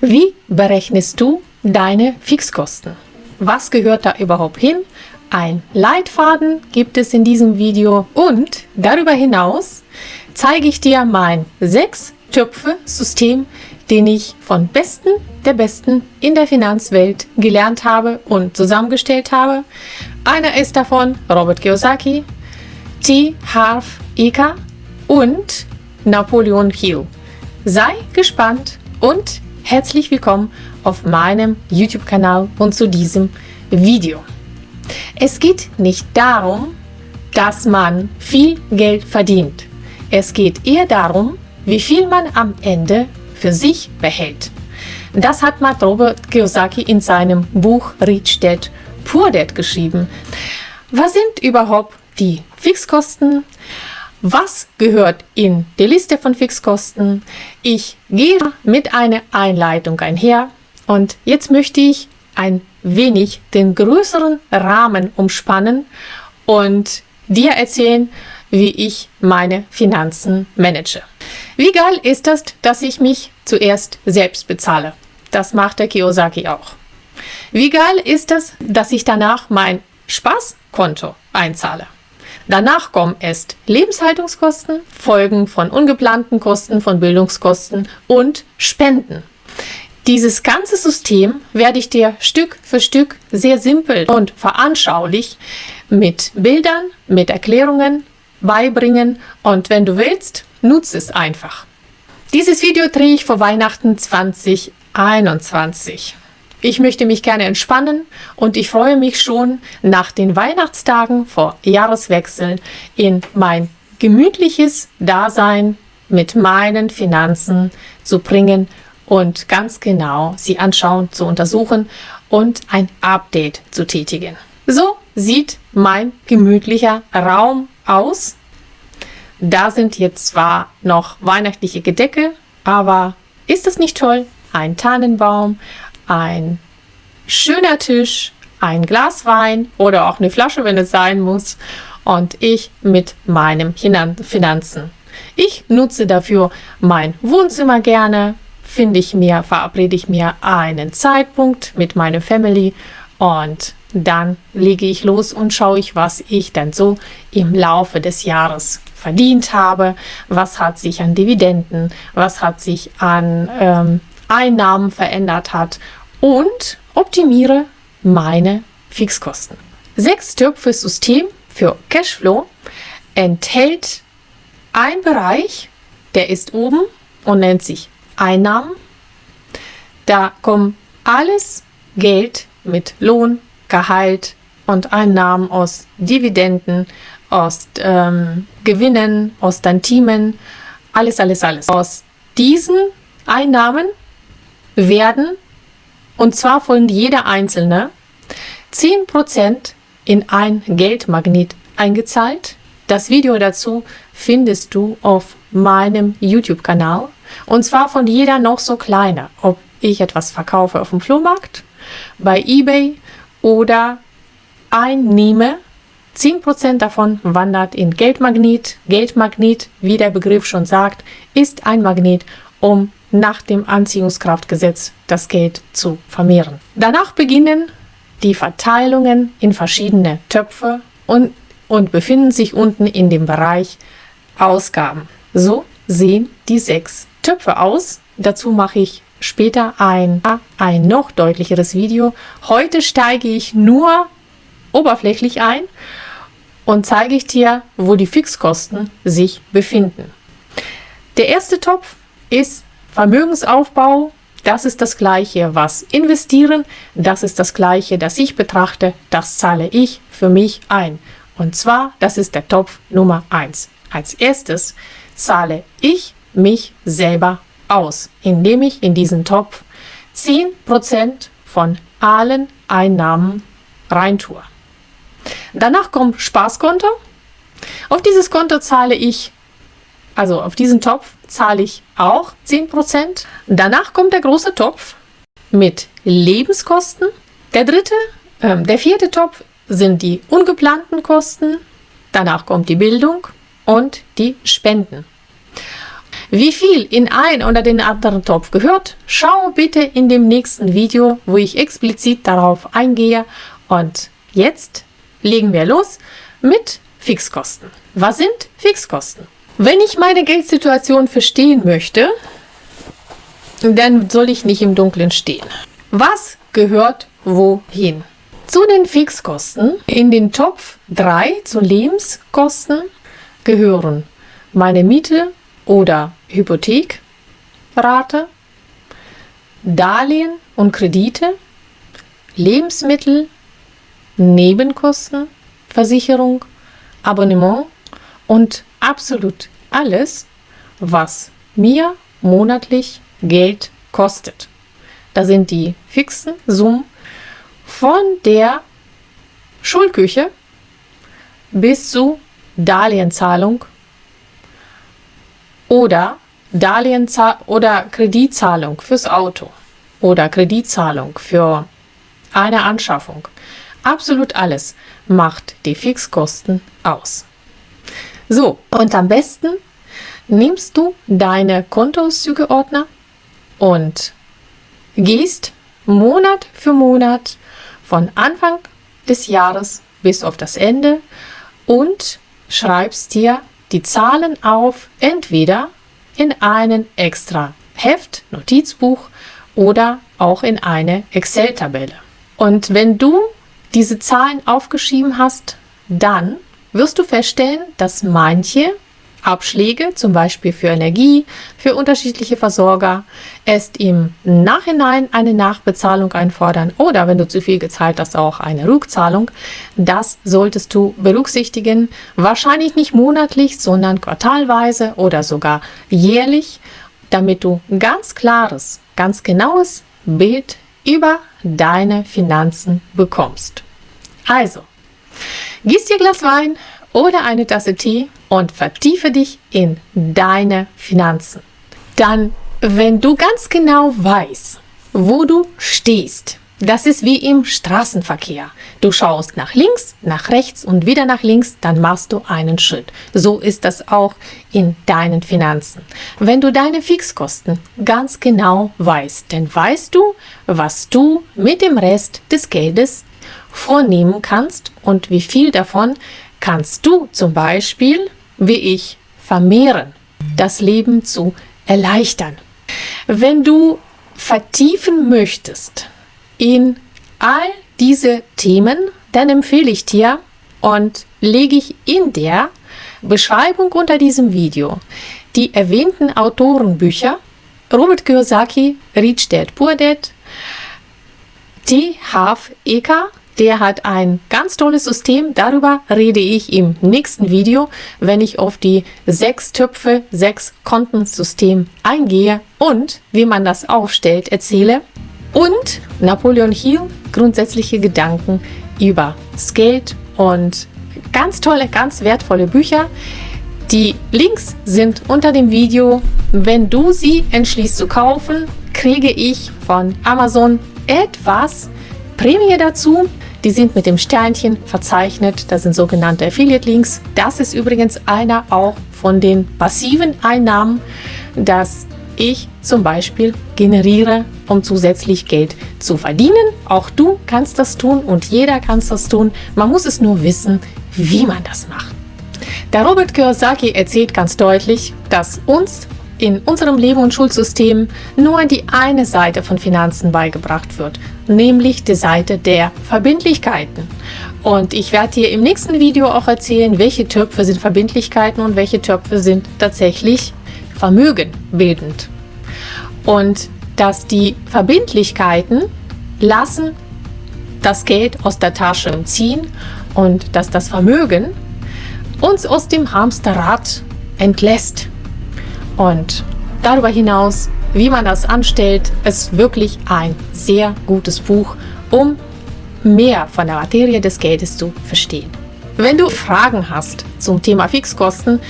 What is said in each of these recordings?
Wie berechnest du deine Fixkosten? Was gehört da überhaupt hin? Ein Leitfaden gibt es in diesem Video und darüber hinaus zeige ich dir mein 6-Töpfe-System, den ich von Besten der Besten in der Finanzwelt gelernt habe und zusammengestellt habe. Einer ist davon Robert Kiyosaki, T. Harv Eka und Napoleon Hill. Sei gespannt und herzlich willkommen auf meinem YouTube-Kanal und zu diesem Video. Es geht nicht darum, dass man viel Geld verdient. Es geht eher darum, wie viel man am Ende für sich behält. Das hat Matt Robert Kiyosaki in seinem Buch Rich Dad Poor Dad geschrieben. Was sind überhaupt die Fixkosten? Was gehört in die Liste von Fixkosten? Ich gehe mit einer Einleitung einher und jetzt möchte ich ein wenig den größeren Rahmen umspannen und dir erzählen, wie ich meine Finanzen manage. Wie geil ist es, dass ich mich zuerst selbst bezahle? Das macht der Kiyosaki auch. Wie geil ist es, dass ich danach mein Spaßkonto einzahle? Danach kommen erst Lebenshaltungskosten, Folgen von ungeplanten Kosten, von Bildungskosten und Spenden. Dieses ganze System werde ich dir Stück für Stück sehr simpel und veranschaulich mit Bildern, mit Erklärungen beibringen und wenn du willst, nutze es einfach. Dieses Video drehe ich vor Weihnachten 2021. Ich möchte mich gerne entspannen und ich freue mich schon nach den Weihnachtstagen vor Jahreswechsel in mein gemütliches Dasein mit meinen Finanzen zu bringen und ganz genau sie anschauen, zu untersuchen und ein Update zu tätigen. So sieht mein gemütlicher Raum aus. Da sind jetzt zwar noch weihnachtliche Gedecke, aber ist es nicht toll? Ein Tannenbaum, ein schöner Tisch, ein Glas Wein oder auch eine Flasche, wenn es sein muss. Und ich mit meinem Finanzen. Ich nutze dafür mein Wohnzimmer gerne, finde ich mir, verabrede ich mir einen Zeitpunkt mit meiner Family und dann lege ich los und schaue ich, was ich dann so im Laufe des Jahres verdient habe, was hat sich an Dividenden, was hat sich an ähm, Einnahmen verändert hat und optimiere meine Fixkosten. Sechs Töpfe System für Cashflow enthält ein Bereich, der ist oben und nennt sich Einnahmen. Da kommt alles Geld mit Lohn, Gehalt und Einnahmen aus Dividenden, aus ähm, Gewinnen, aus Tantimen, alles, alles, alles. Aus diesen Einnahmen werden, und zwar von jeder einzelne, 10% in ein Geldmagnet eingezahlt. Das Video dazu findest du auf meinem YouTube-Kanal. Und zwar von jeder noch so kleiner. Ob ich etwas verkaufe auf dem Flohmarkt, bei Ebay oder einnehme. 10% davon wandert in Geldmagnet. Geldmagnet, wie der Begriff schon sagt, ist ein Magnet, um nach dem Anziehungskraftgesetz das Geld zu vermehren. Danach beginnen die Verteilungen in verschiedene Töpfe und, und befinden sich unten in dem Bereich Ausgaben. So sehen die sechs Töpfe aus. Dazu mache ich später ein, ein noch deutlicheres Video. Heute steige ich nur oberflächlich ein und zeige ich dir, wo die Fixkosten sich befinden. Der erste Topf ist Vermögensaufbau. Das ist das gleiche, was investieren. Das ist das gleiche, das ich betrachte. Das zahle ich für mich ein. Und zwar, das ist der Topf Nummer 1. Als erstes zahle ich mich selber aus, indem ich in diesen Topf 10% von allen Einnahmen reintue. Danach kommt Spaßkonto. Auf dieses Konto zahle ich, also auf diesen Topf zahle ich auch 10%. Danach kommt der große Topf mit Lebenskosten. Der dritte, äh, der vierte Topf sind die ungeplanten Kosten. Danach kommt die Bildung und die Spenden. Wie viel in ein oder den anderen Topf gehört, schau bitte in dem nächsten Video, wo ich explizit darauf eingehe. Und jetzt legen wir los mit Fixkosten. Was sind Fixkosten? Wenn ich meine Geldsituation verstehen möchte, dann soll ich nicht im Dunkeln stehen. Was gehört wohin? Zu den Fixkosten in den Topf 3 zu Lebenskosten gehören meine Miete oder Hypothekrate, Darlehen und Kredite, Lebensmittel, Nebenkosten, Versicherung, Abonnement und absolut alles, was mir monatlich Geld kostet. Da sind die fixen Summen von der Schulküche bis zu Darlehenzahlung oder oder Kreditzahlung fürs Auto oder Kreditzahlung für eine Anschaffung. Absolut alles macht die Fixkosten aus. So, und am besten nimmst du deine Kontoauszügeordner und gehst Monat für Monat von Anfang des Jahres bis auf das Ende und schreibst dir die Zahlen auf, entweder in einen extra Heft, Notizbuch oder auch in eine Excel-Tabelle. Und wenn du diese Zahlen aufgeschrieben hast, dann wirst du feststellen, dass manche Abschläge, zum Beispiel für Energie, für unterschiedliche Versorger, erst im Nachhinein eine Nachbezahlung einfordern oder wenn du zu viel gezahlt hast, auch eine Rückzahlung. Das solltest du berücksichtigen. Wahrscheinlich nicht monatlich, sondern quartalweise oder sogar jährlich, damit du ganz klares, ganz genaues Bild über deine Finanzen bekommst. Also, gieß dir Glas Wein oder eine Tasse Tee und vertiefe dich in deine Finanzen. Dann, wenn du ganz genau weißt, wo du stehst, das ist wie im Straßenverkehr. Du schaust nach links, nach rechts und wieder nach links, dann machst du einen Schritt. So ist das auch in deinen Finanzen. Wenn du deine Fixkosten ganz genau weißt, dann weißt du, was du mit dem Rest des Geldes vornehmen kannst und wie viel davon kannst du zum Beispiel, wie ich, vermehren, das Leben zu erleichtern. Wenn du vertiefen möchtest in all diese Themen, dann empfehle ich dir und lege ich in der Beschreibung unter diesem Video die erwähnten Autorenbücher Robert Kiyosaki, Rich Dad Poor Dad, T. Half Eka der hat ein ganz tolles System. Darüber rede ich im nächsten Video, wenn ich auf die sechs Töpfe, sechs Kontensystem eingehe und wie man das aufstellt, erzähle. Und Napoleon Hill, grundsätzliche Gedanken über Geld und ganz tolle, ganz wertvolle Bücher. Die Links sind unter dem Video. Wenn du sie entschließt zu kaufen, kriege ich von Amazon etwas Prämie dazu. Die sind mit dem Sternchen verzeichnet. Das sind sogenannte Affiliate-Links. Das ist übrigens einer auch von den passiven Einnahmen, dass ich zum Beispiel generiere, um zusätzlich Geld zu verdienen. Auch du kannst das tun und jeder kann das tun. Man muss es nur wissen, wie man das macht. Der Robert Kiyosaki erzählt ganz deutlich, dass uns in unserem Leben und Schulsystem nur die eine Seite von Finanzen beigebracht wird, nämlich die Seite der Verbindlichkeiten. Und ich werde dir im nächsten Video auch erzählen, welche Töpfe sind Verbindlichkeiten und welche Töpfe sind tatsächlich Vermögen bildend. Und dass die Verbindlichkeiten lassen das Geld aus der Tasche ziehen und dass das Vermögen uns aus dem Hamsterrad entlässt. Und darüber hinaus, wie man das anstellt, ist wirklich ein sehr gutes Buch, um mehr von der Materie des Geldes zu verstehen. Wenn du Fragen hast zum Thema Fixkosten,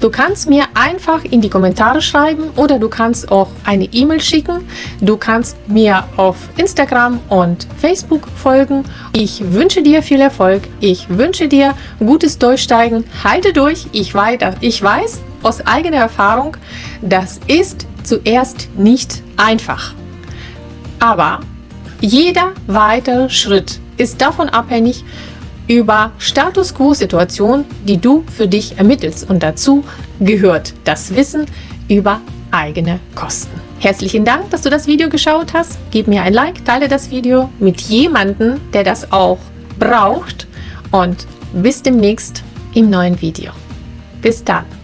Du kannst mir einfach in die Kommentare schreiben oder du kannst auch eine E-Mail schicken. Du kannst mir auf Instagram und Facebook folgen. Ich wünsche dir viel Erfolg. Ich wünsche dir gutes Durchsteigen. Halte durch. Ich, weiter. ich weiß, aus eigener Erfahrung, das ist zuerst nicht einfach. Aber jeder weitere Schritt ist davon abhängig, über Status Quo-Situationen, die du für dich ermittelst. Und dazu gehört das Wissen über eigene Kosten. Herzlichen Dank, dass du das Video geschaut hast. Gib mir ein Like, teile das Video mit jemandem, der das auch braucht. Und bis demnächst im neuen Video. Bis dann.